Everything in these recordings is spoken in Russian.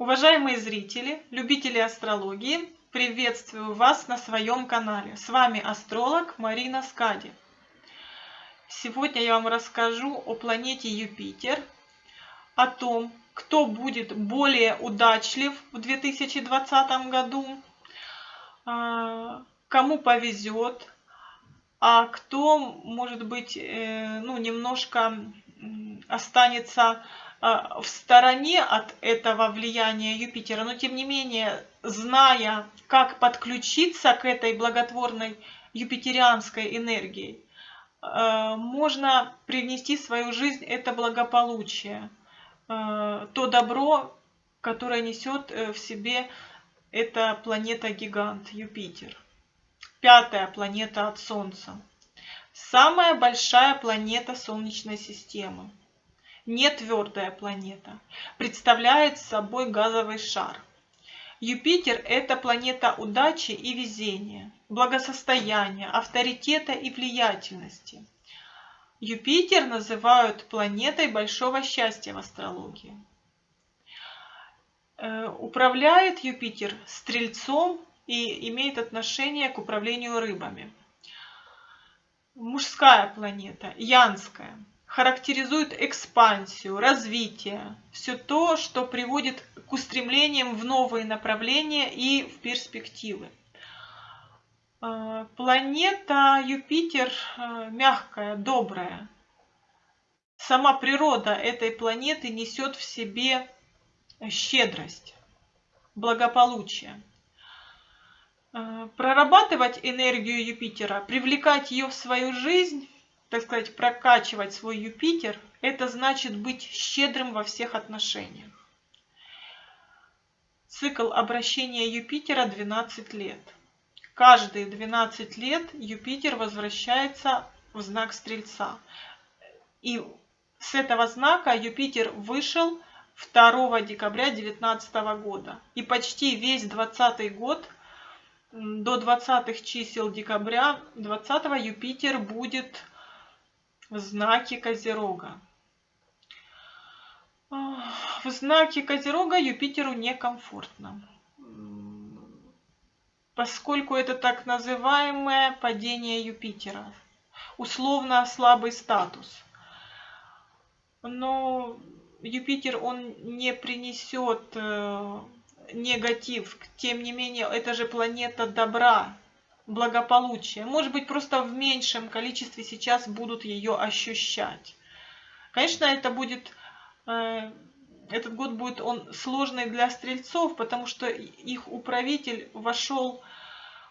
Уважаемые зрители, любители астрологии, приветствую вас на своем канале. С вами астролог Марина Скади. Сегодня я вам расскажу о планете Юпитер, о том, кто будет более удачлив в 2020 году, а, кому повезет, а кто, может быть, э, ну, немножко останется в стороне от этого влияния Юпитера, но тем не менее, зная, как подключиться к этой благотворной юпитерианской энергии, а, можно привнести в свою жизнь это благополучие, а, то добро, которое несет э, в себе эта планета-гигант Юпитер. Пятая планета от Солнца. Самая большая планета Солнечной системы не твердая планета, представляет собой газовый шар. Юпитер – это планета удачи и везения, благосостояния, авторитета и влиятельности. Юпитер называют планетой большого счастья в астрологии. Э, управляет Юпитер стрельцом и имеет отношение к управлению рыбами. Мужская планета, янская – характеризует экспансию, развитие, все то, что приводит к устремлениям в новые направления и в перспективы. А, планета Юпитер а, мягкая, добрая. Сама природа этой планеты несет в себе щедрость, благополучие. А, прорабатывать энергию Юпитера, привлекать ее в свою жизнь так сказать, прокачивать свой Юпитер, это значит быть щедрым во всех отношениях. Цикл обращения Юпитера 12 лет. Каждые 12 лет Юпитер возвращается в знак Стрельца. И с этого знака Юпитер вышел 2 декабря 2019 года. И почти весь 20 год, до 20 чисел декабря 20 Юпитер будет в знаке Козерога. В знаке Козерога Юпитеру некомфортно, поскольку это так называемое падение Юпитера, условно слабый статус. Но Юпитер, он не принесет э, негатив, тем не менее, это же планета добра, благополучия. Может быть, просто в меньшем количестве сейчас будут ее ощущать. Конечно, это будет, э, этот год будет он сложный для стрельцов, потому что их управитель вошел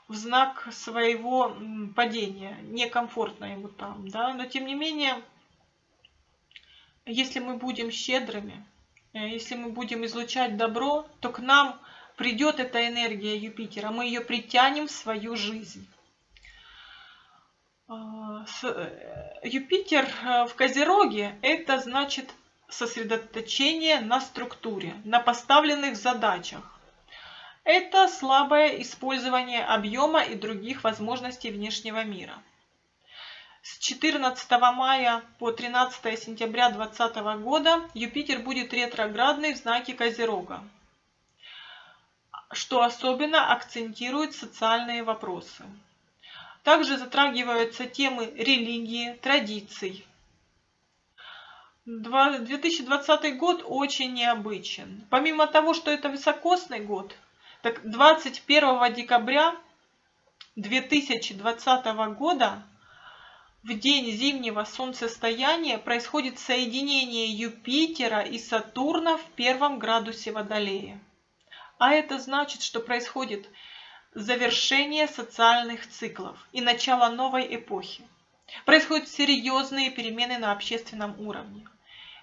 в знак своего падения. Некомфортно ему там, да. Но тем не менее, если мы будем щедрыми, э, если мы будем излучать добро, то к нам придет эта энергия Юпитера, мы ее притянем в свою жизнь. А, э, Юпитер э, в Козероге – это значит сосредоточение на структуре, на поставленных задачах. Это слабое использование объема и других возможностей внешнего мира. С 14 мая по 13 сентября 2020 года Юпитер будет ретроградный в знаке Козерога что особенно акцентирует социальные вопросы. Также затрагиваются темы религии, традиций. 2020 год очень необычен. Помимо того, что это високосный год, так 21 декабря 2020 года в день зимнего солнцестояния происходит соединение Юпитера и Сатурна в первом градусе Водолея. А это значит, что происходит завершение социальных циклов и начало новой эпохи. Происходят серьезные перемены на общественном уровне.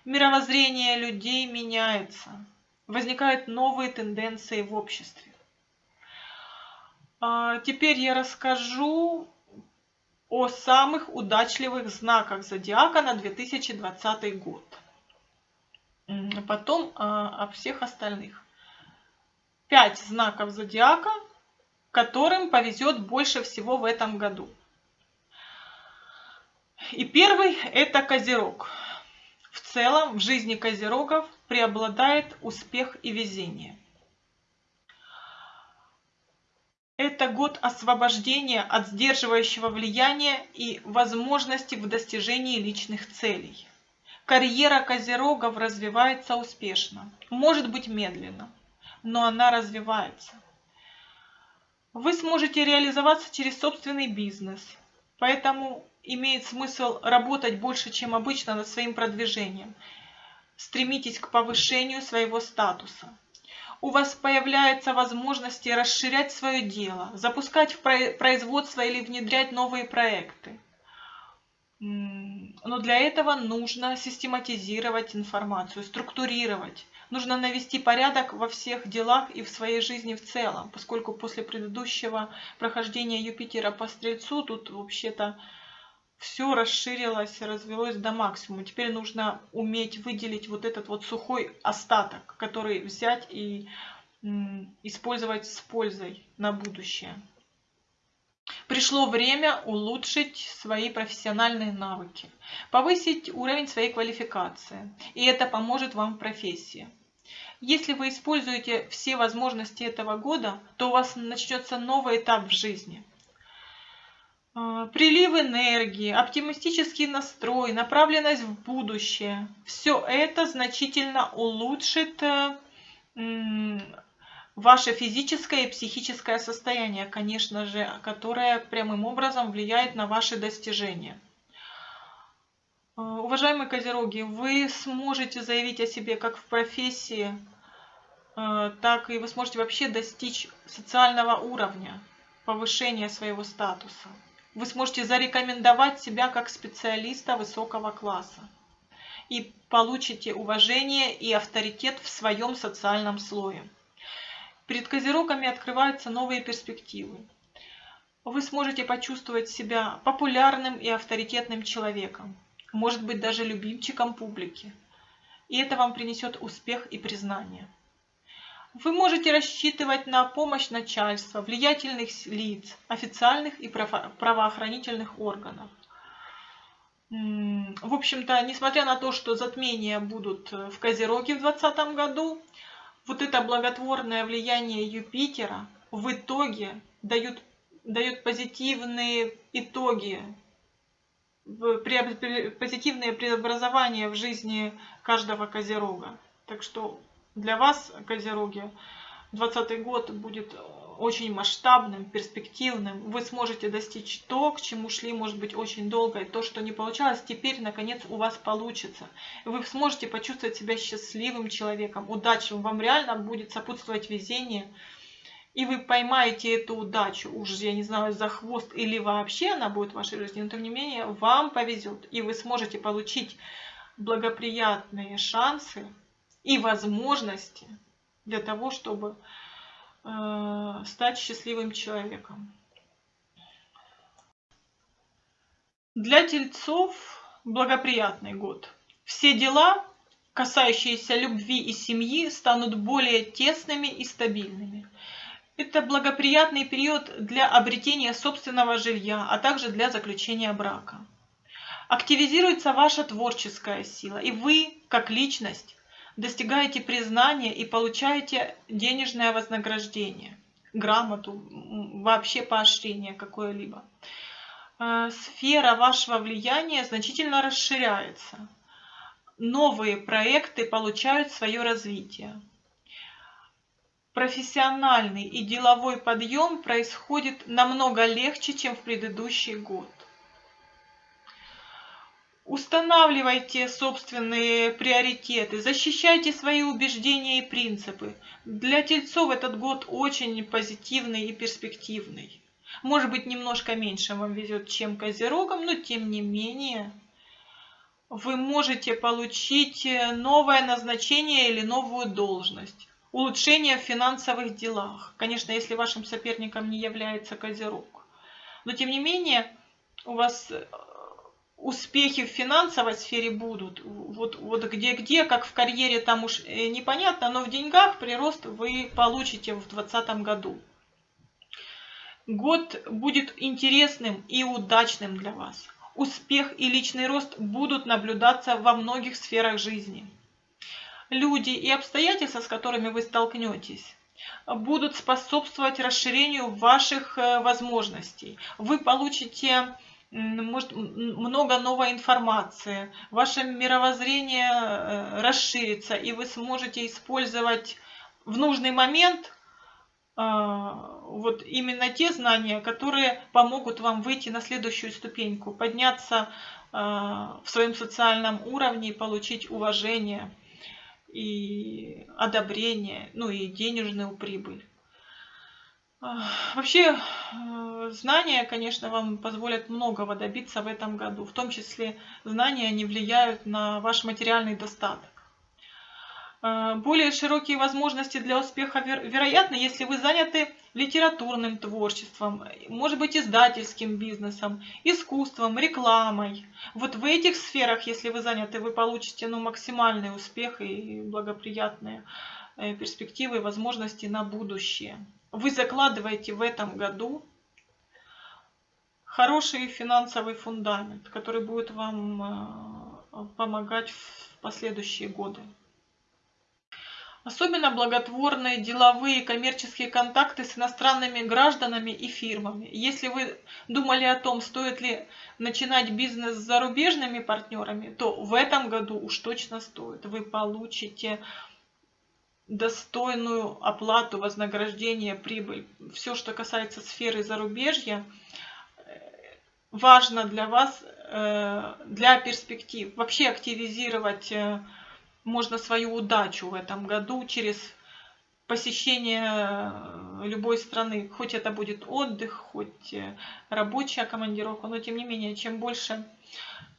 Мировоззрение людей меняется. Возникают новые тенденции в обществе. А, теперь я расскажу о самых удачливых знаках зодиака на 2020 год. Потом а, о всех остальных пять знаков зодиака, которым повезет больше всего в этом году. И первый это Козерог. В целом в жизни козерогов преобладает успех и везение. Это год освобождения от сдерживающего влияния и возможности в достижении личных целей. Карьера козерогов развивается успешно, может быть медленно, но она развивается. Вы сможете реализоваться через собственный бизнес, поэтому имеет смысл работать больше, чем обычно над своим продвижением. Стремитесь к повышению своего статуса. У вас появляются возможности расширять свое дело, запускать в производство или внедрять новые проекты. Но для этого нужно систематизировать информацию, структурировать. Нужно навести порядок во всех делах и в своей жизни в целом, поскольку после предыдущего прохождения Юпитера по Стрельцу тут вообще-то все расширилось, развелось до максимума. Теперь нужно уметь выделить вот этот вот сухой остаток, который взять и использовать с пользой на будущее. Пришло время улучшить свои профессиональные навыки, повысить уровень своей квалификации, и это поможет вам в профессии. Если вы используете все возможности этого года, то у вас начнется новый этап в жизни – а, прилив энергии, оптимистический настрой, направленность в будущее. Все это значительно улучшит э, ваше физическое и психическое состояние, конечно же, которое прямым образом влияет на ваши достижения. А, уважаемые козероги, вы сможете заявить о себе как в профессии, э, так и вы сможете вообще достичь социального уровня, повышения своего статуса вы сможете зарекомендовать себя как специалиста высокого класса и получите уважение и авторитет в своем социальном слое. Перед козерогами открываются новые перспективы. Вы сможете почувствовать себя популярным и авторитетным человеком, может быть даже любимчиком публики. И это вам принесет успех и признание. Вы можете рассчитывать на помощь начальства, влиятельных лиц, официальных и правоохранительных органов. В общем-то, несмотря на то, что затмения будут в Козероге в 2020 году, вот это благотворное влияние Юпитера в итоге дает, дает позитивные итоги, позитивные преобразования в жизни каждого Козерога. Так что для вас, Козероги, 2020 год будет очень масштабным, перспективным. Вы сможете достичь то, к чему шли, может быть, очень долго. И то, что не получалось, теперь, наконец, у вас получится. Вы сможете почувствовать себя счастливым человеком, удачливым. Вам реально будет сопутствовать везение. И вы поймаете эту удачу, уж я не знаю, за хвост или вообще она будет в вашей жизни, но тем не менее вам повезет. И вы сможете получить благоприятные шансы и возможности для того, чтобы стать счастливым человеком. Для тельцов благоприятный год. Все дела, касающиеся любви и семьи, станут более тесными и стабильными. Это благоприятный период для обретения собственного жилья, а также для заключения брака. Активизируется ваша творческая сила, и вы, как личность, достигаете признания и получаете денежное вознаграждение, грамоту, вообще поощрение какое-либо. Э, сфера вашего влияния значительно расширяется. Новые проекты получают свое развитие. Профессиональный и деловой подъем происходит намного легче, чем в предыдущий год. Устанавливайте собственные приоритеты, защищайте свои убеждения и принципы. Для тельцов этот год очень позитивный и перспективный. Может быть, немножко меньше вам везет, чем козерогам, но тем не менее вы можете получить новое назначение или новую должность. Улучшение в финансовых делах. Конечно, если вашим соперником не является козерог. Но тем не менее, у вас успехи в финансовой сфере будут. Вот, вот где-где, как в карьере, там уж э, непонятно, но в деньгах прирост вы получите в 2020 году. Год будет интересным и удачным для вас. успех и личный рост будут наблюдаться во многих сферах жизни. Люди и обстоятельства, с которыми вы столкнетесь, будут способствовать расширению ваших э, возможностей. Вы получите может, много новой информации, ваше мировоззрение э, расширится, и вы сможете использовать в нужный момент а, вот именно те знания, которые помогут вам выйти на следующую ступеньку, подняться а, в своем социальном уровне и получить уважение и одобрение, ну и денежную прибыль. Вообще, э, знания, конечно, вам позволят многого добиться в этом году. В том числе знания не влияют на ваш материальный достаток. Э, более широкие возможности для успеха вероятны, если вы заняты литературным творчеством, может быть издательским бизнесом, искусством, рекламой. Вот в этих сферах, если вы заняты, вы получите ну, максимальный успех и благоприятные э, перспективы и возможности на будущее вы закладываете в этом году хороший финансовый фундамент, который будет вам э, помогать в последующие годы. Особенно благотворные деловые коммерческие контакты с иностранными гражданами и фирмами. Если вы думали о том, стоит ли начинать бизнес с зарубежными партнерами, то в этом году уж точно стоит. Вы получите достойную оплату, вознаграждение, прибыль. Все, что касается сферы зарубежья, э, важно для вас, э, для перспектив. Вообще активизировать э, можно свою удачу в этом году через посещение любой страны. Хоть это будет отдых, хоть рабочая командировка, но тем не менее, чем больше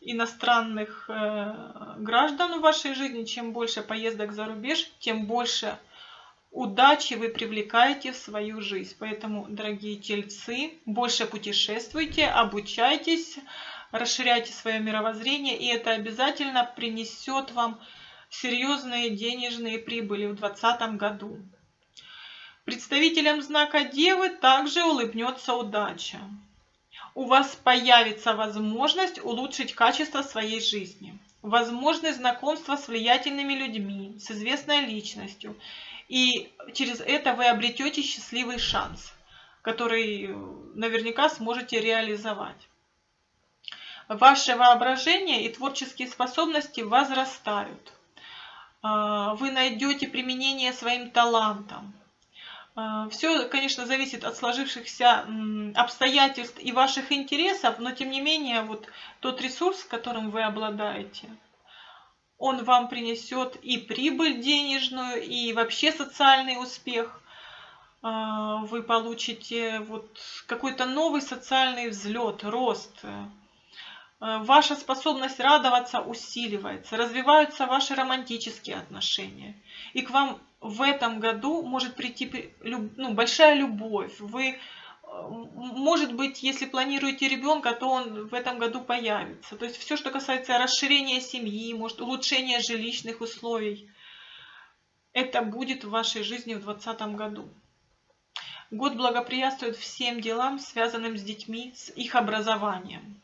иностранных э, граждан в вашей жизни, чем больше поездок за рубеж, тем больше удачи вы привлекаете в свою жизнь. Поэтому, дорогие тельцы, больше путешествуйте, обучайтесь, расширяйте свое мировоззрение, и это обязательно принесет вам серьезные денежные прибыли в 2020 году. Представителям знака Девы также улыбнется удача у вас появится возможность улучшить качество своей жизни. Возможность знакомства с влиятельными людьми, с известной личностью. И через это вы обретете счастливый шанс, который наверняка сможете реализовать. Ваше воображение и творческие способности возрастают. А, вы найдете применение своим талантам. А, Все, конечно, зависит от сложившихся обстоятельств и ваших интересов, но тем не менее, вот тот ресурс, которым вы обладаете, он вам принесет и прибыль денежную, и вообще социальный успех. А, вы получите вот какой-то новый социальный взлет, рост. А, ваша способность радоваться усиливается, развиваются ваши романтические отношения. И к вам в этом году может прийти ну, большая любовь. Вы, э, может быть, если планируете ребенка, то он в этом году появится. То есть все, что касается расширения семьи, может, улучшения жилищных условий, это будет в вашей жизни в 2020 году. Год благоприятствует всем делам, связанным с детьми, с их образованием.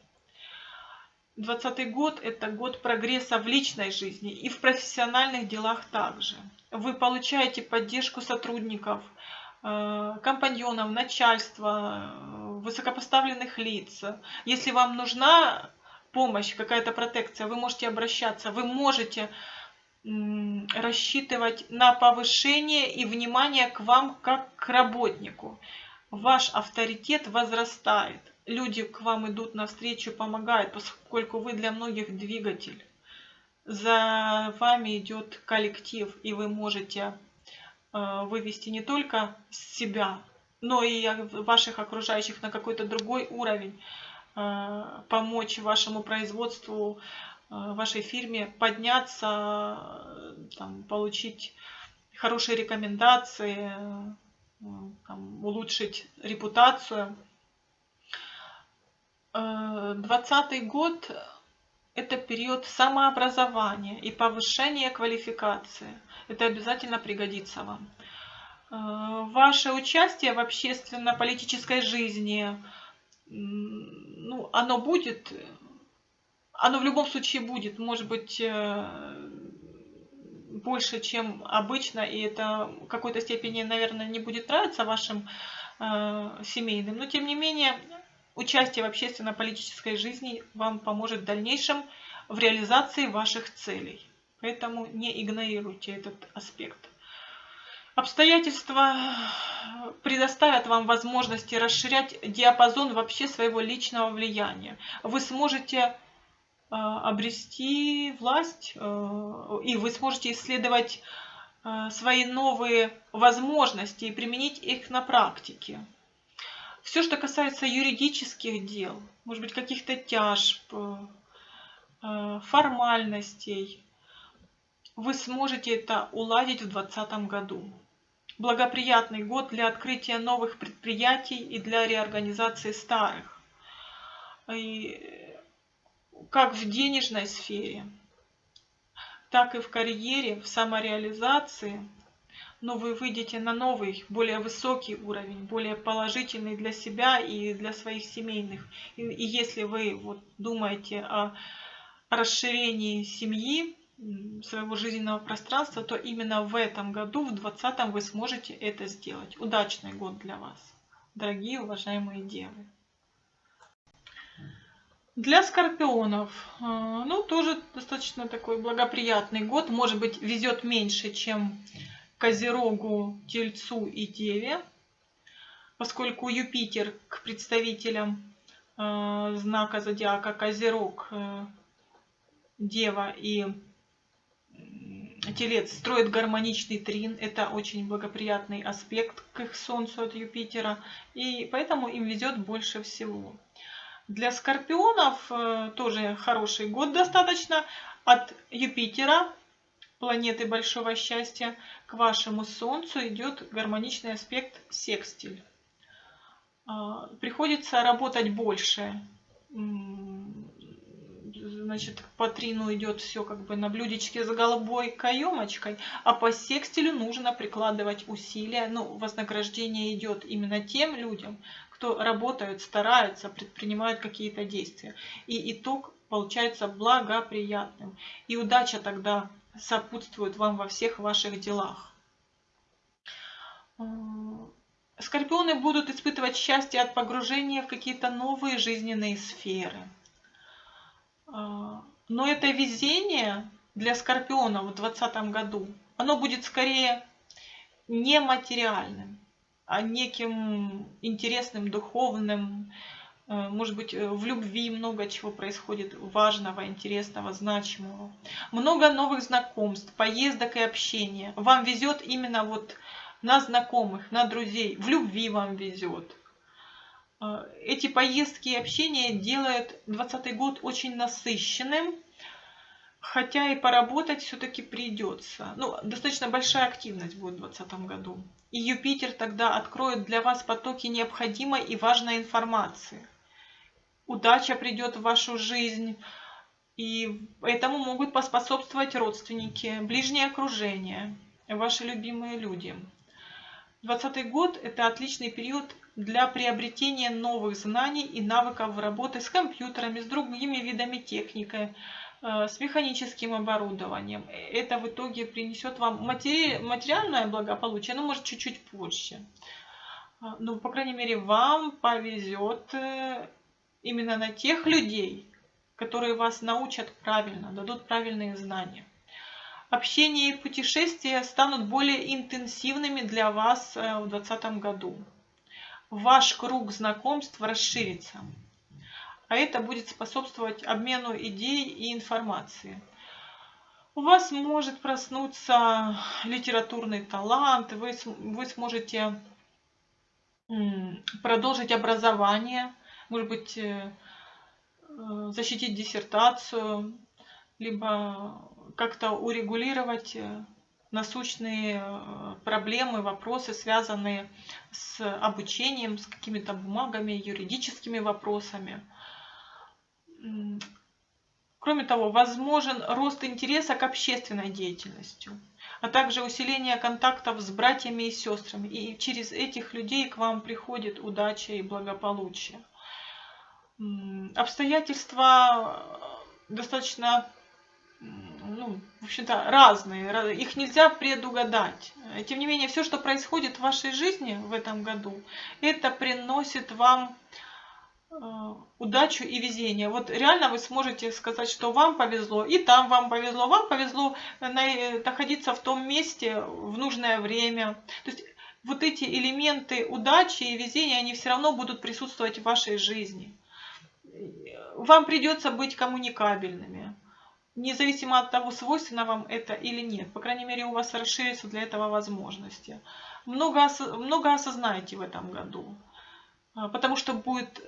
2020 год – это год прогресса в личной жизни и в профессиональных делах также вы получаете поддержку сотрудников, э, компаньонов, начальства, высокопоставленных лиц. Если вам нужна помощь, какая-то протекция, вы можете обращаться, вы можете рассчитывать на повышение и внимание к вам как к работнику. Ваш авторитет возрастает. Люди к вам идут навстречу, помогают, поскольку вы для многих двигатель за вами идет коллектив, и вы можете э, вывести не только себя, но и ваших окружающих на какой-то другой уровень, э, помочь вашему производству, э, вашей фирме подняться, там, получить хорошие рекомендации, там, улучшить репутацию. 2020 год это период самообразования и повышения квалификации. Это обязательно пригодится вам. Э, ваше участие в общественно-политической жизни, ну, оно будет, оно в любом случае будет, может быть, э, больше, чем обычно, и это в какой-то степени, наверное, не будет нравиться вашим э, семейным, но тем не менее участие в общественно-политической жизни вам поможет в дальнейшем в реализации ваших целей. Поэтому не игнорируйте этот аспект. Обстоятельства предоставят вам возможности расширять диапазон вообще своего личного влияния. Вы сможете э, обрести власть, э, и вы сможете исследовать э, свои новые возможности и применить их на практике. Все, что касается юридических дел, может быть, каких-то тяжб, формальностей, вы сможете это уладить в 2020 году благоприятный год для открытия новых предприятий и для реорганизации старых. И как в денежной сфере, так и в карьере, в самореализации, но вы выйдете на новый, более высокий уровень, более положительный для себя и для своих семейных. И, и если вы вот думаете о расширении семьи, своего жизненного пространства, то именно в этом году, в 2020 вы сможете это сделать. Удачный год для вас, дорогие уважаемые девы. Для скорпионов, э, ну, тоже достаточно такой благоприятный год. Может быть, везет меньше, чем Козерогу, Тельцу и Деве, поскольку Юпитер к представителям э, знака зодиака Козерог, э, Дева и Телец строит гармоничный трин, это очень благоприятный аспект к их Солнцу от Юпитера, и поэтому им везет больше всего. Для скорпионов э, тоже хороший год достаточно. От Юпитера, планеты большого счастья, к вашему Солнцу идет гармоничный аспект секстиль. А, приходится работать больше значит, по трину идет все как бы на блюдечке с голубой каемочкой, а по секстилю нужно прикладывать усилия. Ну, вознаграждение идет именно тем людям, кто работают, стараются, предпринимают какие-то действия. И итог получается благоприятным. И удача тогда сопутствует вам во всех ваших делах. Скорпионы будут испытывать счастье от погружения в какие-то новые жизненные сферы. А, но это везение для Скорпиона в 2020 году, оно будет скорее не материальным, а неким интересным, духовным, э, может быть, э, в любви много чего происходит важного, интересного, значимого. Много новых знакомств, поездок и общения. Вам везет именно вот на знакомых, на друзей. В любви вам везет. А, эти поездки и общение делают 2020 год очень насыщенным, хотя и поработать все-таки придется. Ну, достаточно большая активность будет в 2020 году. И Юпитер тогда откроет для вас потоки необходимой и важной информации. Удача придет в вашу жизнь, и этому могут поспособствовать родственники, ближнее окружение, ваши любимые люди. 2020 год – это отличный период для приобретения новых знаний и навыков работы с компьютерами, с другими видами техники, э, с механическим оборудованием. Это в итоге принесет вам матери... материальное благополучие, но может чуть-чуть позже. А, ну, по крайней мере, вам повезет э, именно на тех людей, которые вас научат правильно, дадут правильные знания. Общение и путешествия станут более интенсивными для вас э, в 2020 году ваш круг знакомств расширится. А это будет способствовать обмену идей и информации. У вас может проснуться литературный талант, вы, вы сможете продолжить образование, может быть, э, э, защитить диссертацию, либо как-то урегулировать э, насущные проблемы, вопросы, связанные с обучением, с какими-то бумагами, юридическими вопросами. Кроме того, возможен рост интереса к общественной деятельности, а также усиление контактов с братьями и сестрами. И через этих людей к вам приходит удача и благополучие. Обстоятельства достаточно, ну, в общем-то, разные. Их нельзя предугадать. Тем не менее, все, что происходит в вашей жизни в этом году, это приносит вам Э, удачу и везение. Вот реально вы сможете сказать, что вам повезло, и там вам повезло, вам повезло находиться в том месте в нужное время. То есть вот эти элементы удачи и везения, они все равно будут присутствовать в вашей жизни. Вам придется быть коммуникабельными, независимо от того, свойственно вам это или нет. По крайней мере, у вас расширятся для этого возможности. Много, много осознаете в этом году, а, потому что будет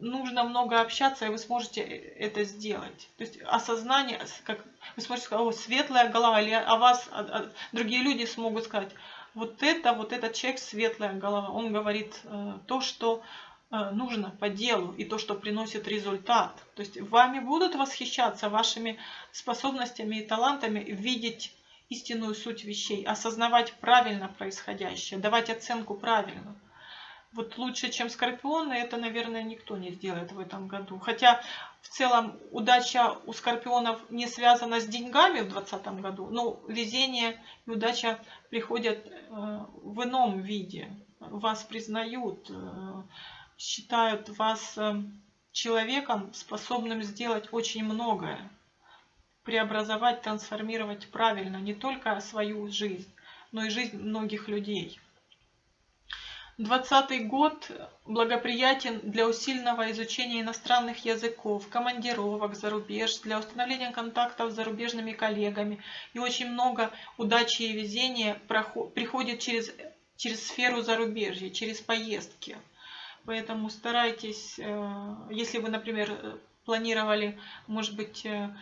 нужно много общаться, и вы сможете это сделать. То есть осознание, как вы сможете сказать, о, светлая голова, или о вас а, а, другие люди смогут сказать, вот это, вот этот человек светлая голова. Он говорит э, то, что э, нужно по делу и то, что приносит результат. То есть вами будут восхищаться вашими способностями и талантами видеть истинную суть вещей, осознавать правильно происходящее, давать оценку правильно вот лучше, чем скорпионы, это, наверное, никто не сделает в этом году. Хотя в целом удача у скорпионов не связана с деньгами в 2020 году, но везение и удача приходят э, в ином виде. Вас признают, э, считают вас э, человеком, способным сделать очень многое. Преобразовать, трансформировать правильно не только свою жизнь, но и жизнь многих людей. 2020 год благоприятен для усиленного изучения иностранных языков, командировок за рубеж, для установления контактов с зарубежными коллегами. И очень много удачи и везения приходит через, через сферу зарубежья, через поездки. Поэтому старайтесь, э, если вы, например, планировали, может быть, э,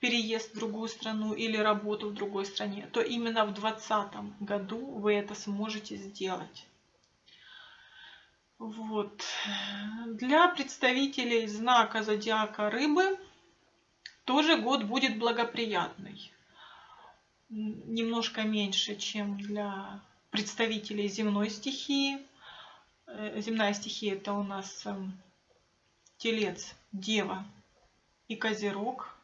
переезд в другую страну или работу в другой стране, то именно в 2020 году вы это сможете сделать. Вот. Для представителей знака зодиака рыбы тоже год будет благоприятный. Немножко меньше, чем для представителей земной стихии. Э, земная стихия это у нас эм, телец, дева и козерог.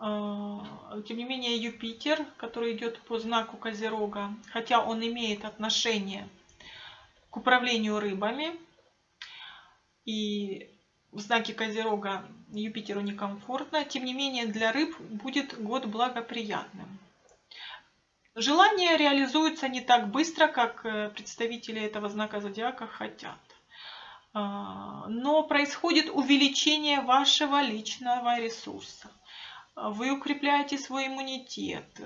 Э, тем не менее Юпитер, который идет по знаку козерога, хотя он имеет отношение к управлению рыбами. И в знаке Козерога Юпитеру некомфортно. Тем не менее, для рыб будет год благоприятным. Желания реализуются не так быстро, как э, представители этого знака зодиака хотят. А, но происходит увеличение вашего личного ресурса. Вы укрепляете свой иммунитет. Э,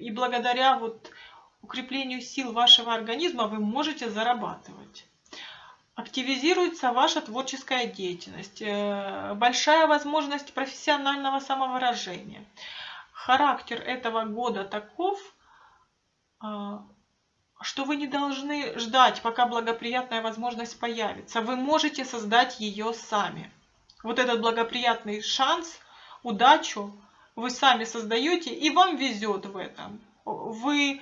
и благодаря вот укреплению сил вашего организма вы можете зарабатывать. Активизируется ваша творческая деятельность, э, большая возможность профессионального самовыражения. Характер этого года таков, э, что вы не должны ждать, пока благоприятная возможность появится. Вы можете создать ее сами. Вот этот благоприятный шанс, удачу вы сами создаете, и вам везет в этом. Вы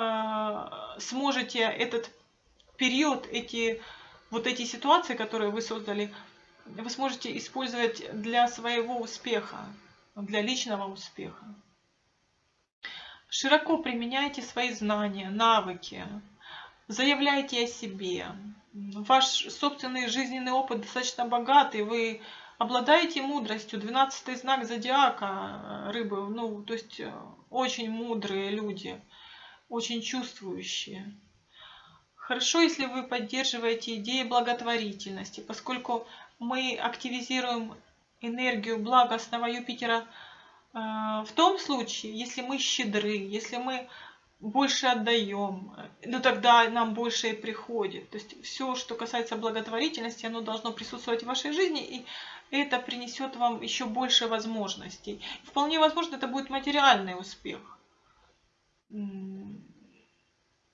Э, сможете этот период, эти, вот эти ситуации, которые вы создали, вы сможете использовать для своего успеха, для личного успеха. Широко применяйте свои знания, навыки, заявляйте о себе. Ваш собственный жизненный опыт достаточно богатый, вы обладаете мудростью. 12 знак зодиака рыбы, ну, то есть э, очень мудрые люди – очень чувствующие. Хорошо, если вы поддерживаете идеи благотворительности, поскольку мы активизируем энергию благостного Юпитера э, в том случае, если мы щедры, если мы больше отдаем, ну тогда нам больше и приходит. То есть все, что касается благотворительности, оно должно присутствовать в вашей жизни, и это принесет вам еще больше возможностей. Вполне возможно, это будет материальный успех.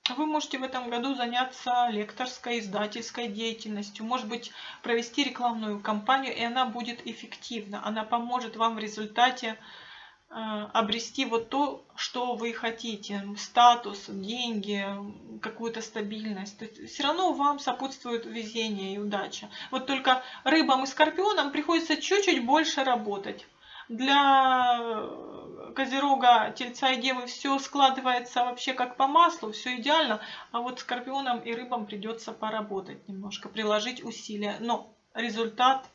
Вы можете в этом году заняться лекторской, издательской деятельностью, может быть, провести рекламную кампанию, и она будет эффективна. Она поможет вам в результате обрести вот то, что вы хотите, статус, деньги, какую-то стабильность. То есть все равно вам сопутствует везение и удача. Вот только рыбам и скорпионам приходится чуть-чуть больше работать. Для Козерога, Тельца и Девы все складывается вообще как по маслу, все идеально, а вот Скорпионам и Рыбам придется поработать немножко, приложить усилия. Но результат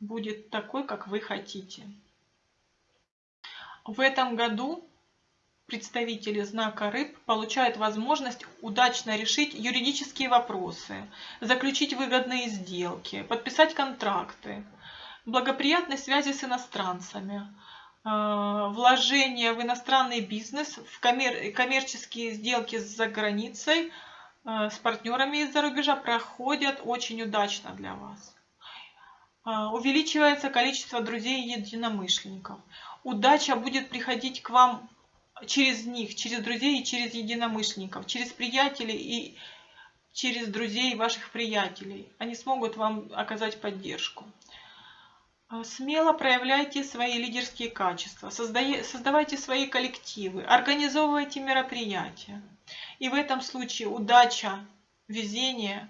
будет такой, как вы хотите. В этом году представители знака рыб получают возможность удачно решить юридические вопросы, заключить выгодные сделки, подписать контракты, благоприятной связи с иностранцами, э, вложение в иностранный бизнес, в коммер коммерческие сделки за границей э, с партнерами из-за рубежа проходят очень удачно для вас. Э, увеличивается количество друзей и единомышленников удача будет приходить к вам через них, через друзей и через единомышленников, через приятелей и через друзей ваших приятелей. Они смогут вам оказать поддержку. А, смело проявляйте свои лидерские качества, создавайте свои коллективы, организовывайте мероприятия. И в этом случае удача, везение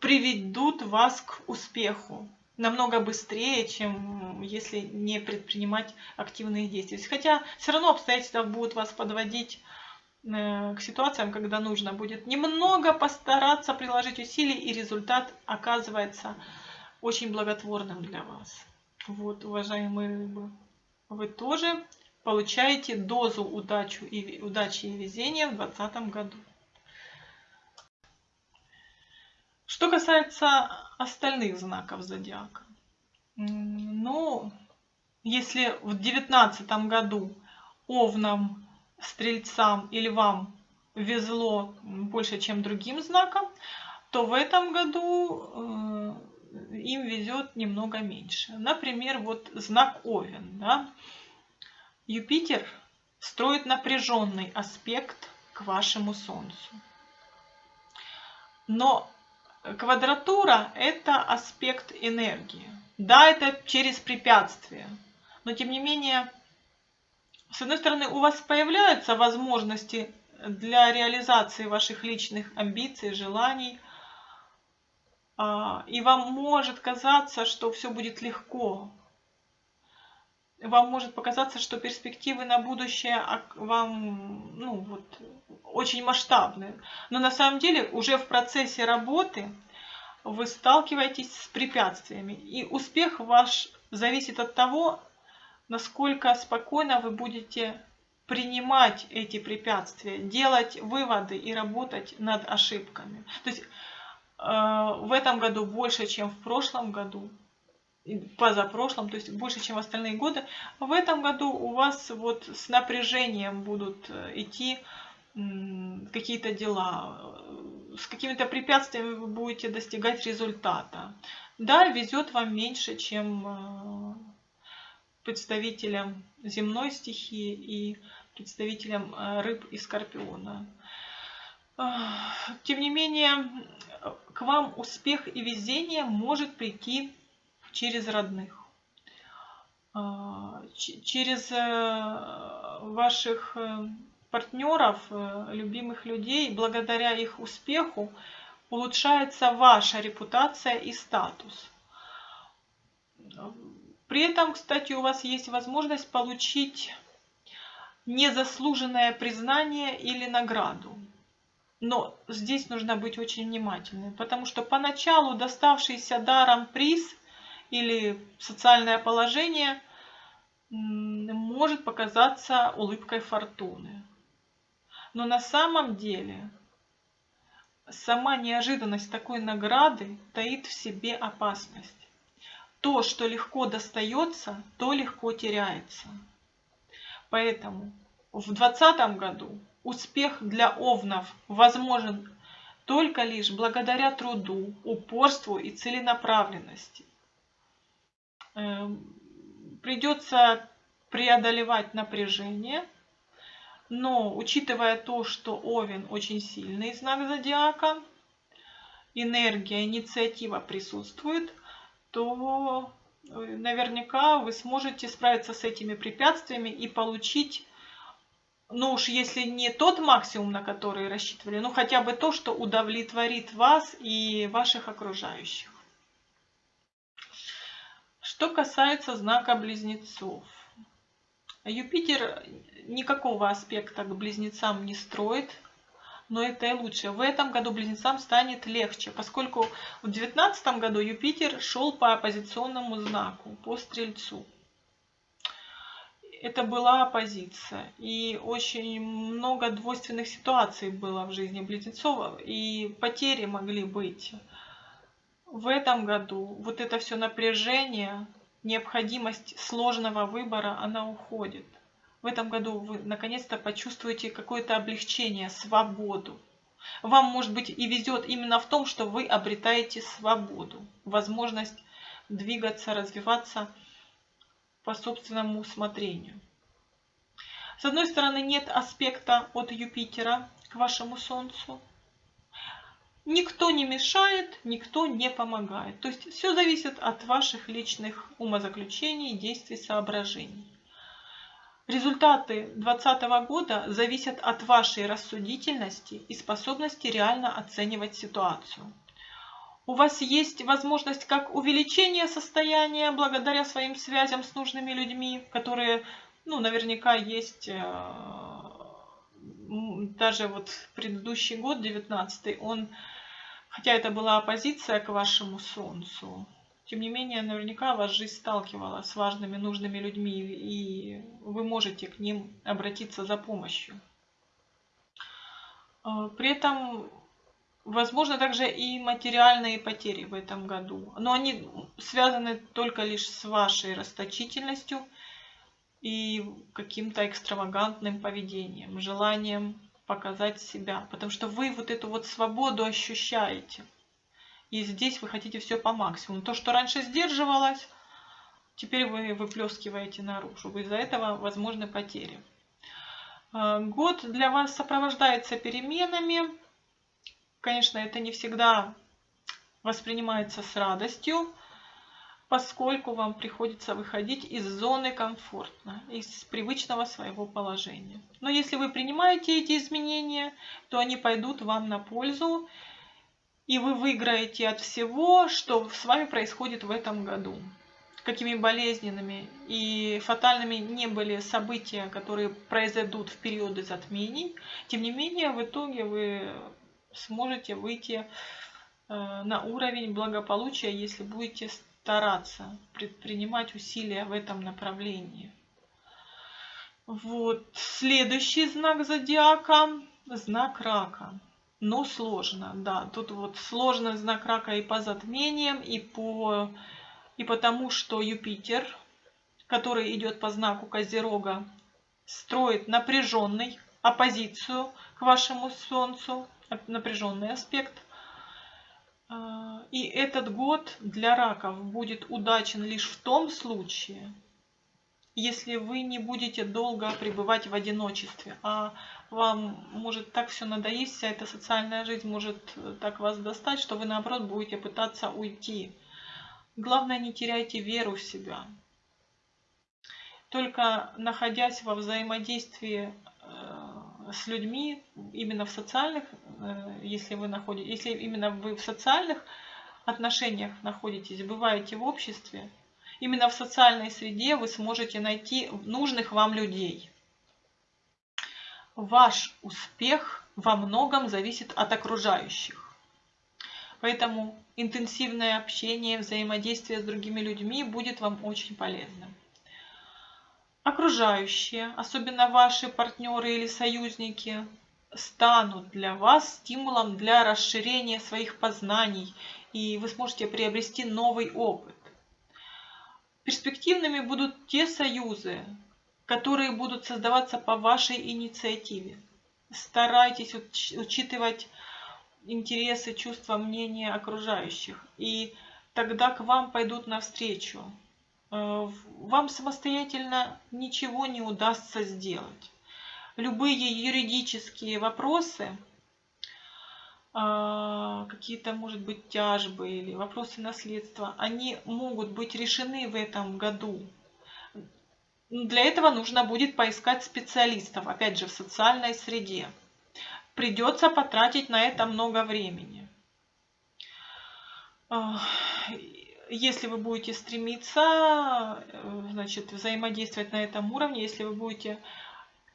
приведут вас к успеху намного быстрее, чем если не предпринимать активные действия. Хотя все равно обстоятельства будут вас подводить э, к ситуациям, когда нужно будет немного постараться приложить усилий, и результат оказывается очень благотворным для вас. Вот, уважаемые рыбы, вы тоже получаете дозу удачи и, удачи и везения в 2020 году. Что касается остальных знаков зодиака. Ну, если в девятнадцатом году овнам, стрельцам и львам везло больше, чем другим знакам, то в этом году э, им везет немного меньше. Например, вот знак Овен. Да? Юпитер строит напряженный аспект к вашему Солнцу. Но Квадратура – это аспект энергии. Да, это через препятствия. Но тем не менее, с одной стороны, у вас появляются возможности для реализации ваших личных амбиций, желаний. А, и вам может казаться, что все будет легко. Вам может показаться, что перспективы на будущее вам ну, вот, очень масштабные. Но на самом деле уже в процессе работы вы сталкиваетесь с препятствиями. И успех ваш зависит от того, насколько спокойно вы будете принимать эти препятствия, делать выводы и работать над ошибками. То есть в этом году больше, чем в прошлом году, позапрошлом, то есть больше, чем в остальные годы, в этом году у вас вот с напряжением будут э, идти какие-то дела, с какими-то препятствиями вы будете достигать результата. Да, везет вам меньше, чем э, представителям земной стихии и представителям э, рыб и скорпиона. Тем не менее, к вам успех и везение может прийти через родных, через э, ваших партнеров, э, любимых людей, благодаря их успеху улучшается ваша репутация и статус. При этом, кстати, у вас есть возможность получить незаслуженное признание или награду. Но здесь нужно быть очень внимательным, потому что поначалу доставшийся даром приз или социальное положение может показаться улыбкой фортуны. Но на самом деле сама неожиданность такой награды таит в себе опасность. То, что легко достается, то легко теряется. Поэтому в 2020 году успех для овнов возможен только лишь благодаря труду, упорству и целенаправленности. Эм, придется преодолевать напряжение – но учитывая то, что Овен очень сильный знак зодиака, энергия, инициатива присутствует, то наверняка вы сможете справиться с этими препятствиями и получить, ну уж если не тот максимум, на который рассчитывали, ну хотя бы то, что удовлетворит вас и ваших окружающих. Что касается знака близнецов. Юпитер никакого аспекта к близнецам не строит, но это и лучше. В этом году близнецам станет легче, поскольку в 2019 году Юпитер шел по оппозиционному знаку, по Стрельцу. Это была оппозиция, и очень много двойственных ситуаций было в жизни близнецов, и потери могли быть. В этом году вот это все напряжение, необходимость сложного выбора, она уходит в этом году вы наконец-то почувствуете какое-то облегчение, свободу. Вам, может быть, и везет именно в том, что вы обретаете свободу, возможность двигаться, развиваться по собственному усмотрению. С одной стороны, нет аспекта от Юпитера к вашему Солнцу. Никто не мешает, никто не помогает. То есть все зависит от ваших личных умозаключений, действий, соображений. Результаты 2020 года зависят от вашей рассудительности и способности реально оценивать ситуацию. У вас есть возможность как увеличения состояния благодаря своим связям с нужными людьми, которые, ну, наверняка есть э, даже вот предыдущий год, 19 он, хотя это была оппозиция к вашему солнцу, тем не менее, наверняка вас жизнь сталкивала с важными, нужными людьми, и вы можете к ним обратиться за помощью. А, при этом возможно также и материальные потери в этом году, но они связаны только лишь с вашей расточительностью и каким-то экстравагантным поведением, желанием показать себя, потому что вы вот эту вот свободу ощущаете – и здесь вы хотите все по максимуму. То, что раньше сдерживалось, теперь вы выплескиваете наружу. Из-за этого возможны потери. А, год для вас сопровождается переменами. Конечно, это не всегда воспринимается с радостью, поскольку вам приходится выходить из зоны комфортно, из привычного своего положения. Но если вы принимаете эти изменения, то они пойдут вам на пользу, и вы выиграете от всего, что с вами происходит в этом году. Какими болезненными и фатальными не были события, которые произойдут в периоды затмений, тем не менее в итоге вы сможете выйти э, на уровень благополучия, если будете стараться, предпринимать усилия в этом направлении. Вот. Следующий знак зодиака – знак рака но сложно, да. Тут вот сложно знак рака и по затмениям, и, по, и потому, что Юпитер, который идет по знаку Козерога, строит напряженный оппозицию к вашему Солнцу, напряженный аспект. А, и этот год для раков будет удачен лишь в том случае, если вы не будете долго пребывать в одиночестве, а вам может так все надоесть, вся эта социальная жизнь может э, так вас достать, что вы наоборот будете пытаться уйти. Главное, не теряйте веру в себя. Только находясь во взаимодействии э, с людьми, именно в социальных, если вы находитесь, если именно вы в социальных отношениях находитесь, бываете в обществе, именно в социальной среде вы сможете найти нужных вам людей. Ваш успех во многом зависит от окружающих. Поэтому интенсивное общение, взаимодействие с другими людьми будет вам очень полезным. Окружающие, особенно ваши партнеры или союзники, станут для вас стимулом для расширения своих познаний, и вы сможете приобрести новый опыт. Перспективными будут те союзы, которые будут создаваться по вашей инициативе. Старайтесь учитывать интересы, чувства, мнения окружающих. И тогда к вам пойдут навстречу. Э, вам самостоятельно ничего не удастся сделать. Любые юридические вопросы а, какие-то, может быть, тяжбы или вопросы наследства, они могут быть решены в этом году. Для этого нужно будет поискать специалистов, опять же, в социальной среде. Придется потратить на это много времени. А, если вы будете стремиться, э, значит, взаимодействовать на этом уровне, если вы будете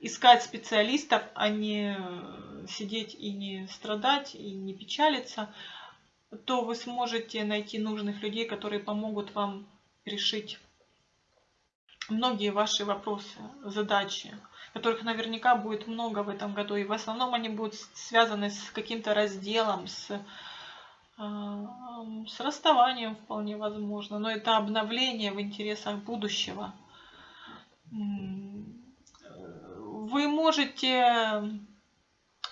искать специалистов, а не э, сидеть и не страдать, и не печалиться, то вы сможете найти нужных людей, которые помогут вам решить многие ваши вопросы, задачи, которых наверняка будет много в этом году. И в основном они будут связаны с каким-то разделом, с, э, с расставанием вполне возможно. Но это обновление в интересах будущего вы можете,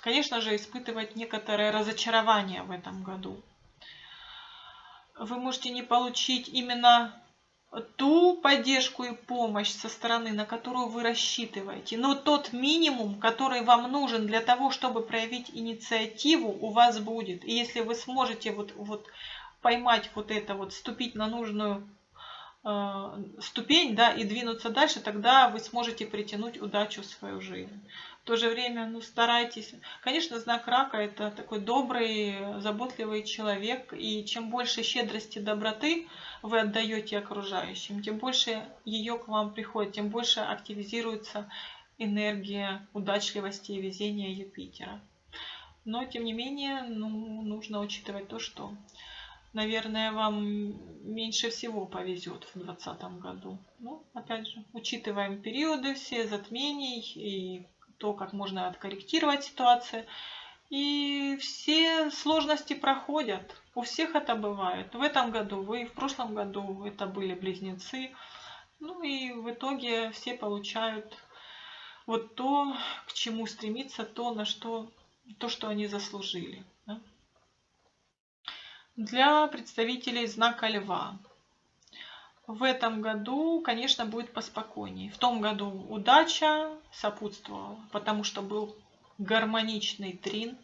конечно же, испытывать некоторое разочарование в этом году. Вы можете не получить именно ту поддержку и помощь со стороны, на которую вы рассчитываете. Но тот минимум, который вам нужен для того, чтобы проявить инициативу, у вас будет. И если вы сможете вот, вот поймать вот это, вот ступить на нужную ступень, да, и двинуться дальше, тогда вы сможете притянуть удачу в свою жизнь. В то же время, ну, старайтесь. Конечно, знак рака – это такой добрый, заботливый человек, и чем больше щедрости, доброты вы отдаете окружающим, тем больше ее к вам приходит, тем больше активизируется энергия удачливости и везения Юпитера. Но, тем не менее, ну, нужно учитывать то, что наверное, вам меньше всего повезет в 2020 году. Ну, опять же, учитываем периоды все, затмений и то, как можно откорректировать ситуацию. И все сложности проходят. У всех это бывает. В этом году вы, в прошлом году это были близнецы. Ну и в итоге все получают вот то, к чему стремиться, то, на что, то, что они заслужили. Для представителей знака Льва. В этом году, конечно, будет поспокойнее. В том году удача сопутствовала, потому что был гармоничный трин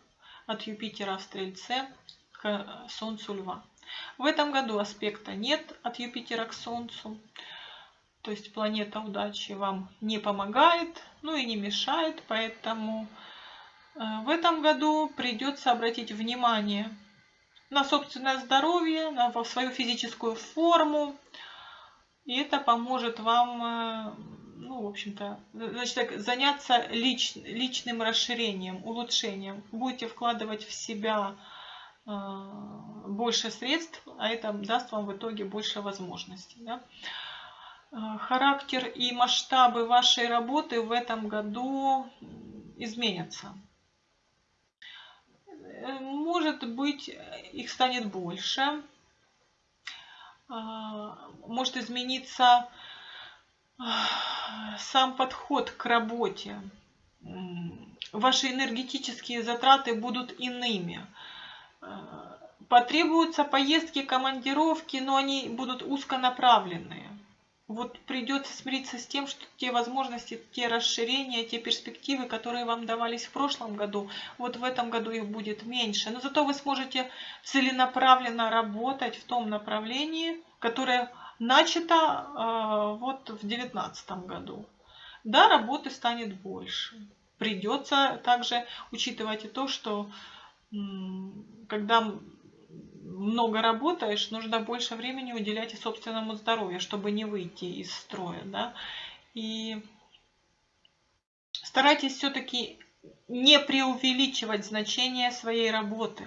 от Юпитера в Стрельце к Солнцу Льва. В этом году аспекта нет от Юпитера к Солнцу. То есть планета удачи вам не помогает, ну и не мешает, поэтому э, в этом году придется обратить внимание на собственное здоровье, на свою физическую форму. И это поможет вам, э, ну, в общем-то, значит, так, заняться лич, личным расширением, улучшением. Будете вкладывать в себя э, больше средств, а это даст вам в итоге больше возможностей. Да? Э, характер и масштабы вашей работы в этом году изменятся. Может быть, их станет больше. А, может измениться а, сам подход к работе. Ваши энергетические затраты будут иными. А, потребуются поездки, командировки, но они будут узконаправленные вот придется смириться с тем, что те возможности, те расширения, те перспективы, которые вам давались в прошлом году, вот в этом году их будет меньше. Но зато вы сможете целенаправленно работать в том направлении, которое начато э, вот в 2019 году. Да, работы станет больше. Придется также учитывать и то, что когда много работаешь, нужно больше времени уделять и собственному здоровью, чтобы не выйти из строя. Да? И старайтесь все-таки не преувеличивать значение своей работы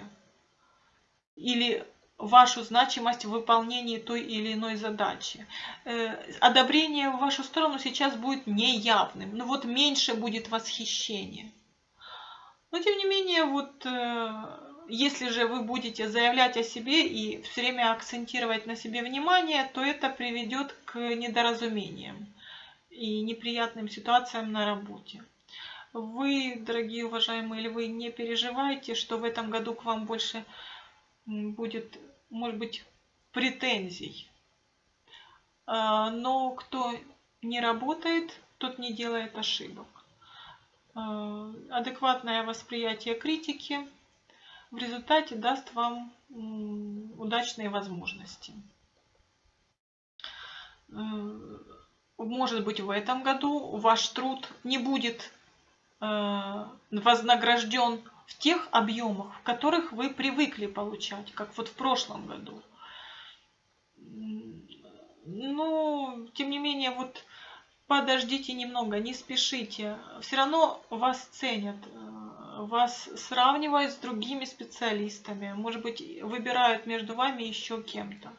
или вашу значимость в выполнении той или иной задачи. Э, одобрение в вашу сторону сейчас будет неявным, но вот меньше будет восхищения. Но тем не менее, вот э, если же вы будете заявлять о себе и все время акцентировать на себе внимание, то это приведет к недоразумениям и неприятным ситуациям на работе. Вы, дорогие уважаемые львы, не переживайте, что в этом году к вам больше будет, может быть, претензий. А, но кто не работает, тот не делает ошибок. А, адекватное восприятие критики – в результате даст вам удачные возможности. Может быть, в этом году ваш труд не будет э, вознагражден в тех объемах, в которых вы привыкли получать, как вот в прошлом году. Ну, тем не менее, вот подождите немного, не спешите. Все равно вас ценят, э, вас сравнивают с другими специалистами. Может быть, выбирают между вами еще кем-то.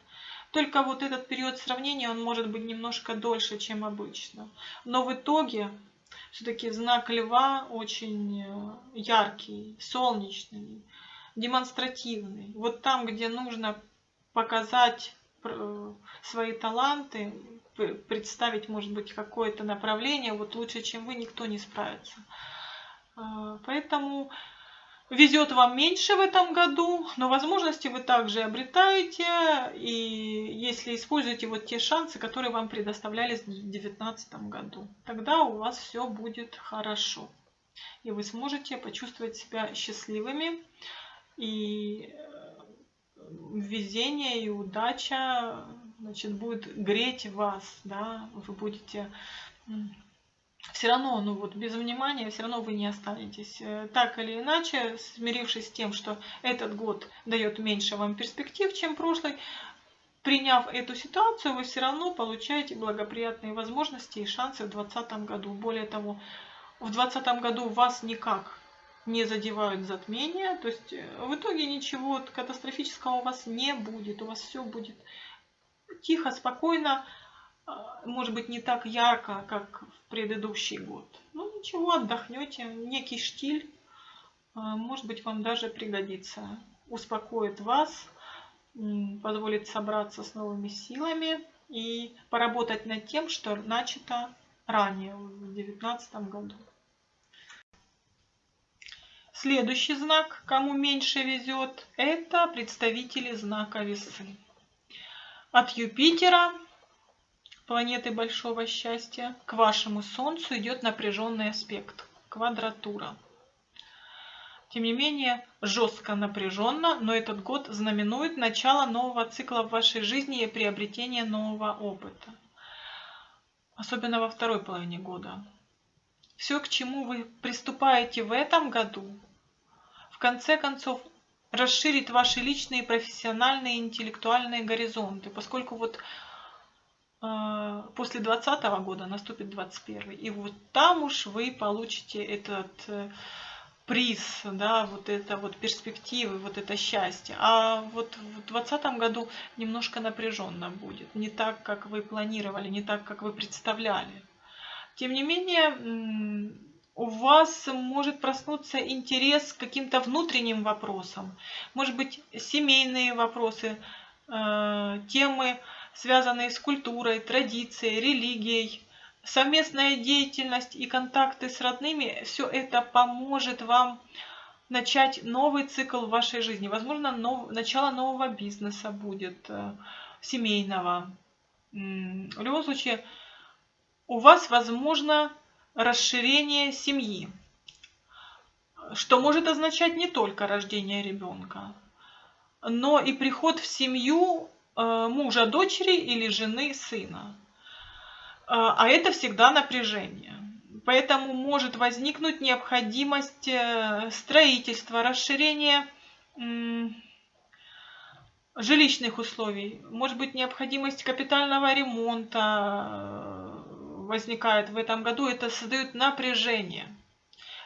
Только вот этот период сравнения, он может быть немножко дольше, чем обычно. Но в итоге все-таки знак льва очень э, яркий, солнечный, демонстративный. Вот там, где нужно показать э, свои таланты, представить, может быть, какое-то направление, вот лучше, чем вы, никто не справится. Э, поэтому везет вам меньше в этом году, но возможности вы также обретаете, и если используете вот те шансы, которые вам предоставлялись в 2019 году, тогда у вас все будет хорошо. И вы сможете почувствовать себя счастливыми, и э, везение и удача значит, будет греть вас, да, вы будете все равно, ну вот без внимания, все равно вы не останетесь. Э, так или иначе, смирившись с тем, что этот год дает меньше вам перспектив, чем прошлый, приняв эту ситуацию, вы все равно получаете благоприятные возможности и шансы в 2020 году. Более того, в 2020 году вас никак не задевают затмения, то есть э, в итоге ничего катастрофического у вас не будет, у вас все будет тихо, спокойно, может быть, не так ярко, как в предыдущий год. Ну, ничего, отдохнете. Некий штиль, а, может быть, вам даже пригодится. Успокоит вас, позволит собраться с новыми силами и поработать над тем, что начато ранее, в 2019 году. Следующий знак, кому меньше везет, это представители знака весы. От Юпитера планеты большого счастья, к вашему Солнцу идет напряженный аспект, квадратура. Тем не менее, жестко напряженно, но этот год знаменует начало нового цикла в вашей жизни и приобретение нового опыта. Особенно во второй половине года. Все, к чему вы приступаете в этом году, в конце концов, расширит ваши личные, профессиональные, интеллектуальные горизонты, поскольку вот после 2020 года наступит 2021. И вот там уж вы получите этот э, приз, да, вот это вот перспективы, вот это счастье. А вот в 2020 году немножко напряженно будет. Не так, как вы планировали, не так, как вы представляли. Тем не менее, у вас может проснуться интерес к каким-то внутренним вопросам. Может быть, семейные вопросы, э, темы, связанные с культурой, традицией, религией, совместная деятельность и контакты с родными, все это поможет вам начать новый цикл в вашей жизни. Возможно, нов... начало нового бизнеса будет, э, семейного. В любом случае, у вас возможно расширение семьи, что может означать не только рождение ребенка, но и приход в семью мужа дочери или жены сына. Э, а это всегда напряжение. Поэтому может возникнуть необходимость э, строительства, расширения жилищных условий. Может быть необходимость капитального ремонта возникает в этом году. Это создает напряжение.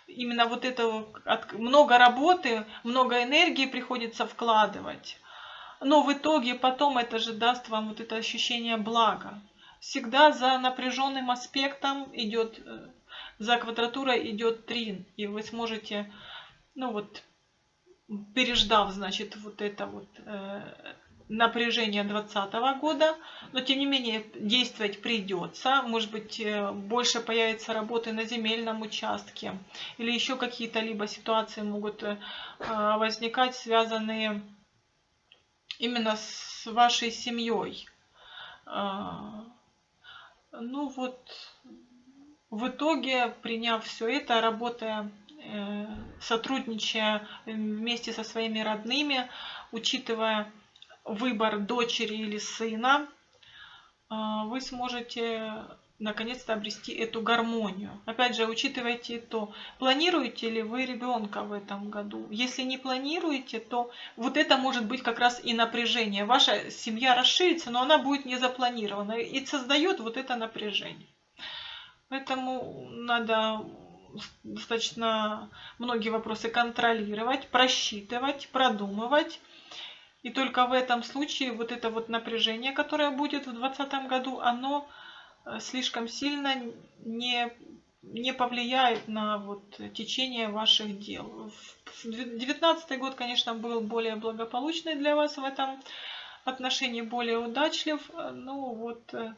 Именно вот это много работы, много энергии приходится вкладывать но в итоге потом это же даст вам вот это ощущение блага. Всегда за напряженным аспектом идет, э, за квадратурой идет трин. И вы сможете, ну вот, переждав, значит, вот это вот э, напряжение 2020 года, но тем не менее действовать придется. Может быть, э, больше появится работы на земельном участке или еще какие-то либо ситуации могут э, возникать, связанные именно с вашей семьей. А, ну вот, в итоге, приняв все это, работая э, сотрудничая вместе со своими родными, учитывая выбор дочери или сына, э, вы сможете наконец-то обрести эту гармонию. Опять же, учитывайте то, планируете ли вы ребенка в этом году. Если не планируете, то вот это может быть как раз и напряжение. Ваша семья расширится, но она будет не запланирована и создает вот это напряжение. Поэтому надо достаточно многие вопросы контролировать, просчитывать, продумывать. И только в этом случае вот это вот напряжение, которое будет в 2020 году, оно слишком сильно не, не повлияет на вот течение ваших дел. 2019 год, конечно, был более благополучный для вас в этом отношении, более удачлив. Ну вот э,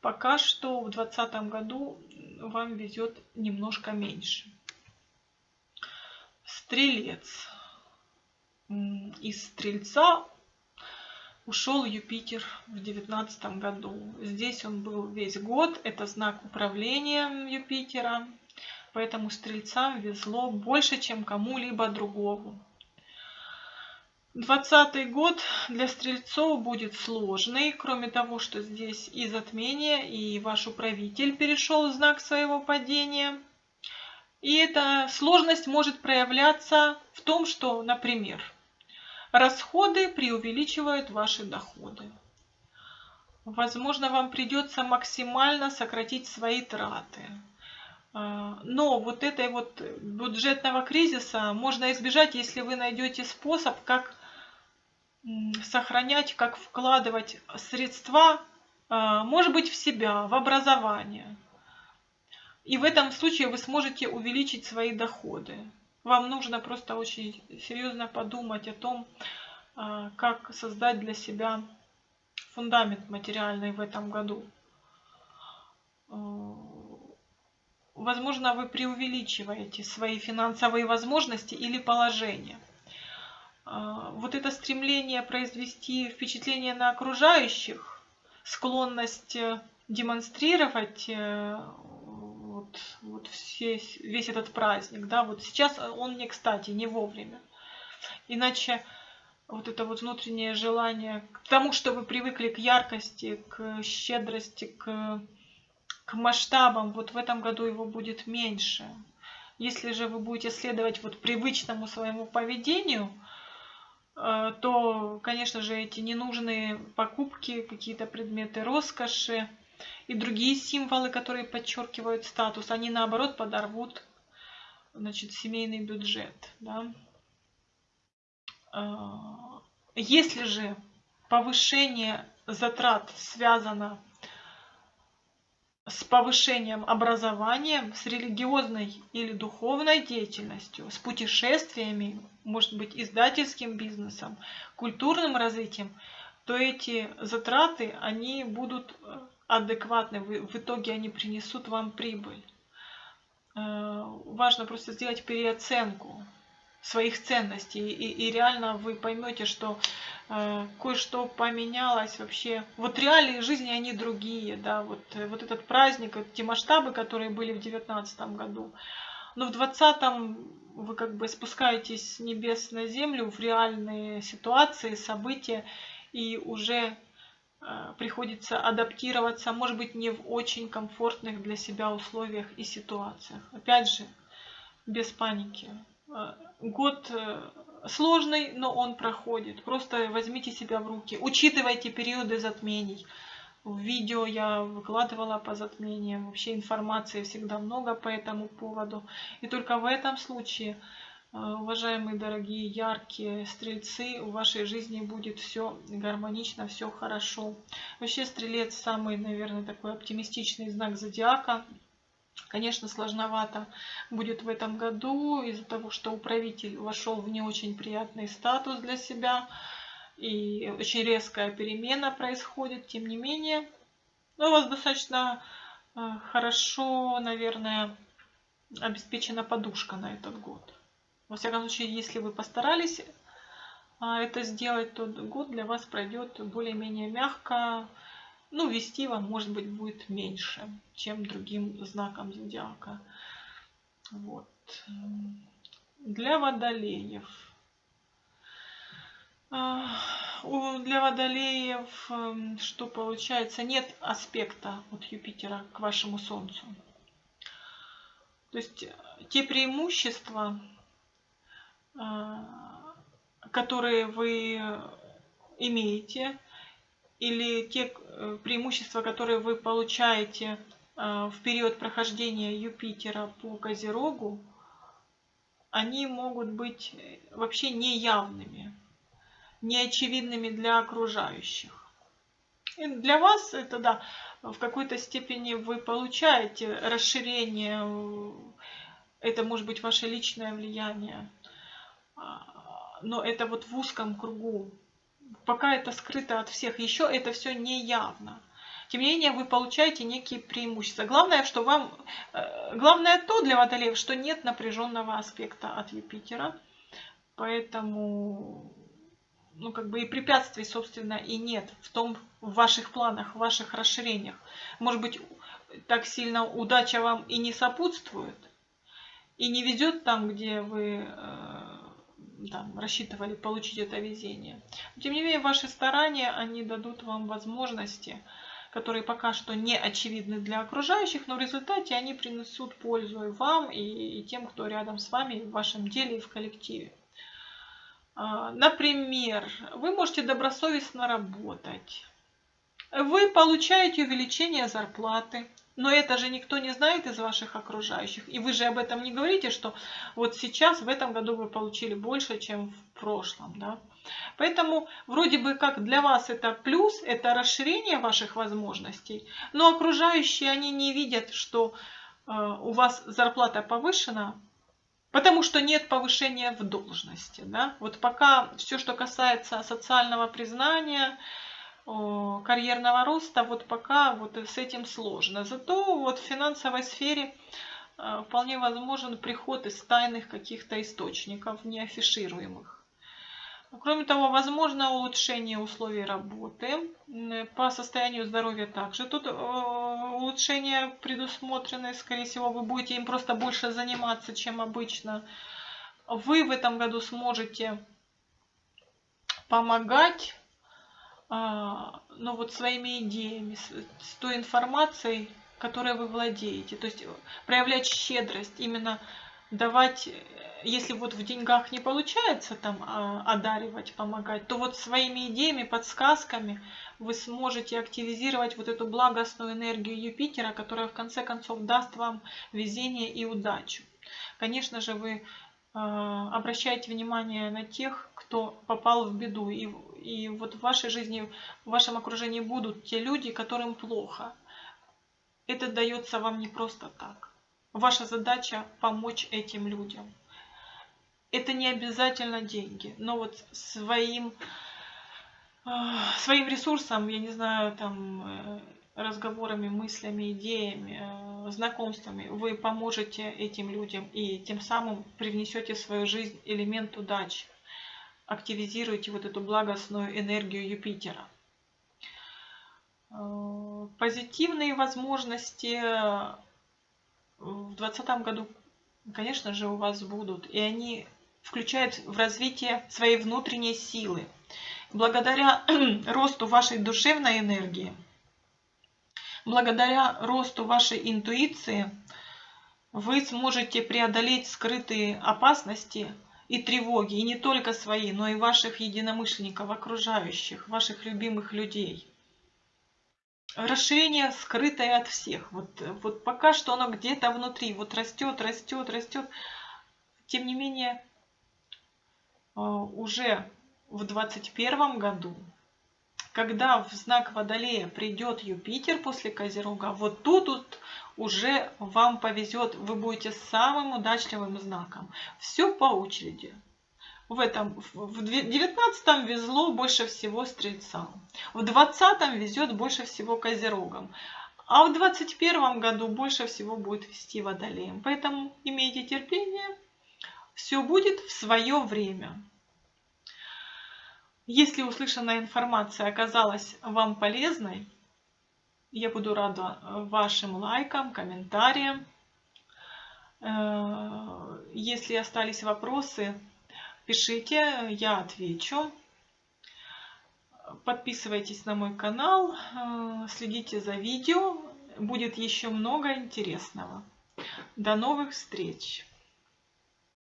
пока что в 2020 году вам везет немножко меньше. Стрелец. Из стрельца ушел Юпитер в девятнадцатом году. Здесь он был весь год, это знак управления Юпитера, поэтому стрельцам везло больше, чем кому-либо другому. Двадцатый год для стрельцов будет сложный, кроме того, что здесь и затмение, и ваш управитель перешел в знак своего падения. И эта сложность может проявляться в том, что, например, Расходы преувеличивают ваши доходы. Возможно, вам придется максимально сократить свои траты. А, но вот этой вот бюджетного кризиса можно избежать, если вы найдете способ, как сохранять, как вкладывать средства, а, может быть, в себя, в образование. И в этом случае вы сможете увеличить свои доходы. Вам нужно просто очень серьезно подумать о том, а, как создать для себя фундамент материальный в этом году. А, возможно, вы преувеличиваете свои финансовые возможности или положение. А, вот это стремление произвести впечатление на окружающих, склонность демонстрировать э, вот, все, весь этот праздник, да, вот сейчас он не кстати, не вовремя. Иначе вот это вот внутреннее желание к тому, что вы привыкли к яркости, к щедрости, к, к масштабам, вот в этом году его будет меньше. Если же вы будете следовать вот привычному своему поведению, э, то, конечно же, эти ненужные покупки, какие-то предметы роскоши, и другие символы, которые подчеркивают статус, они наоборот подорвут значит, семейный бюджет. Да? А, если же повышение затрат связано с повышением образования, с религиозной или духовной деятельностью, с путешествиями, может быть, издательским бизнесом, культурным развитием, то эти затраты, они будут адекватны, в итоге они принесут вам прибыль. Э, важно просто сделать переоценку своих ценностей, и, и реально вы поймете, что э, кое-что поменялось вообще. Вот реалии жизни, они другие, да, вот, вот этот праздник, вот те масштабы, которые были в девятнадцатом году, но в двадцатом вы как бы спускаетесь с небес на землю в реальные ситуации, события, и уже Э, приходится адаптироваться, может быть, не в очень комфортных для себя условиях и ситуациях. Опять же, без паники. Э, год э, сложный, но он проходит. Просто возьмите себя в руки. Учитывайте периоды затмений. В видео я выкладывала по затмениям. Вообще информации всегда много по этому поводу. И только в этом случае Э, уважаемые, дорогие, яркие стрельцы, в вашей жизни будет все гармонично, все хорошо. Вообще стрелец самый, наверное, такой оптимистичный знак зодиака. Конечно, сложновато будет в этом году из-за того, что управитель вошел в не очень приятный статус для себя. И очень резкая перемена происходит, тем не менее. Но у вас достаточно э, хорошо, наверное, обеспечена подушка на этот год. Во всяком случае, если вы постарались а, это сделать, то год для вас пройдет более-менее мягко. Ну, вести вам, может быть, будет меньше, чем другим знаком зодиака. Вот. Для водолеев. А, для водолеев эм, что получается? Нет аспекта от Юпитера к вашему Солнцу. То есть э, те преимущества, которые вы имеете, или те э, преимущества, которые вы получаете в период прохождения Юпитера по Козерогу, они могут быть э, вообще неявными, неочевидными для окружающих. И для вас это, да, в какой-то степени вы получаете расширение, э, это может быть ваше личное влияние, но это вот в узком кругу. Пока это скрыто от всех, еще это все не явно. Тем не менее, вы получаете некие преимущества. Главное, что вам, э, главное то для водолеев, что нет напряженного аспекта от Юпитера. Поэтому, ну, как бы и препятствий, собственно, и нет в том, в ваших планах, в ваших расширениях. Может быть, так сильно удача вам и не сопутствует, и не везет там, где вы там, рассчитывали получить это везение. Но, тем не менее, ваши старания, они дадут вам возможности которые пока что не очевидны для окружающих, но в результате они принесут пользу и вам, и, тем, кто рядом с вами в вашем деле и в коллективе. А, например, вы можете добросовестно работать. Вы получаете увеличение зарплаты, но это же никто не знает из ваших окружающих. И вы же об этом не говорите, что вот сейчас, в этом году вы получили больше, чем в прошлом. Да? Поэтому вроде бы как для вас это плюс, это расширение ваших возможностей, но окружающие, они не видят, что э, у вас зарплата повышена, потому что нет повышения в должности. Да? Вот пока все, что касается социального признания, карьерного роста, вот пока вот с этим сложно. Зато вот в финансовой сфере э, вполне возможен приход из тайных каких-то источников, неафишируемых. Кроме того, возможно улучшение условий работы. По состоянию здоровья также тут э, улучшения предусмотрены. Скорее всего, вы будете им просто больше заниматься, чем обычно. Вы в этом году сможете помогать ну, вот своими идеями, с той информацией, которой вы владеете. То есть проявлять щедрость, именно давать если вот в деньгах не получается там а, одаривать, помогать, то вот своими идеями, подсказками вы сможете активизировать вот эту благостную энергию Юпитера, которая в конце концов даст вам везение и удачу. Конечно же, вы а, обращайте внимание на тех, кто попал в беду. И, и вот в вашей жизни, в вашем окружении будут те люди, которым плохо. Это дается вам не просто так. Ваша задача помочь этим людям это не обязательно деньги, но вот своим, а, своим ресурсом, я не знаю, там, э, разговорами, мыслями, идеями, э, знакомствами вы поможете этим людям и тем самым привнесете в свою жизнь элемент удачи. Активизируете вот эту благостную энергию Юпитера. Э, позитивные возможности в 2020 году, конечно же, у вас будут. И они включает в развитие своей внутренней силы. Благодаря росту вашей душевной энергии, благодаря росту вашей интуиции, вы сможете преодолеть скрытые опасности и тревоги, и не только свои, но и ваших единомышленников, окружающих, ваших любимых людей. Расширение скрытое от всех. Вот, вот пока что оно где-то внутри, вот растет, растет, растет. Тем не менее, Э, уже в 2021 году, когда в знак Водолея придет Юпитер после Козерога, вот тут вот уже вам повезет, вы будете самым удачливым знаком. Все по очереди. В этом в 19 везло больше всего стрельцам, в 20 везет больше всего козерогам, а в 21 году больше всего будет вести водолеем. Поэтому имейте терпение, все будет в свое время. Если услышанная информация оказалась вам полезной, я буду рада вашим лайкам, комментариям. Э, если остались вопросы, пишите, я отвечу. Подписывайтесь на мой канал, э, следите за видео. Будет еще много интересного. До новых встреч!